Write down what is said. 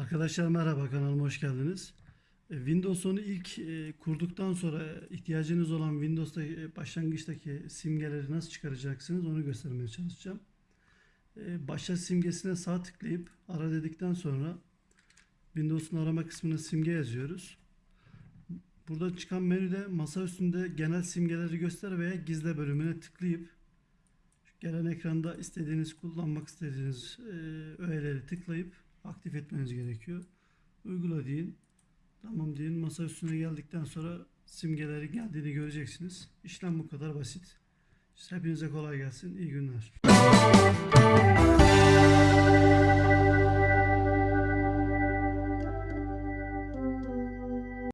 Arkadaşlar merhaba kanalıma hoş geldiniz. E, Windows 10'u ilk e, kurduktan sonra ihtiyacınız olan Windows'ta e, başlangıçtaki simgeleri nasıl çıkaracaksınız onu göstermeye çalışacağım. Başlat simgesine sağ tıklayıp ara dedikten sonra Windows'un arama kısmına simge yazıyoruz. Burada çıkan menüde masa üstünde genel simgeleri göster veya gizle bölümüne tıklayıp gelen ekranda istediğiniz kullanmak istediğiniz öğeleri tıklayıp aktif etmeniz gerekiyor. Uygula deyin. Tamam deyin. Masa üstüne geldikten sonra simgeleri geldiğini göreceksiniz. İşlem bu kadar basit. Hepinize kolay gelsin. İyi günler.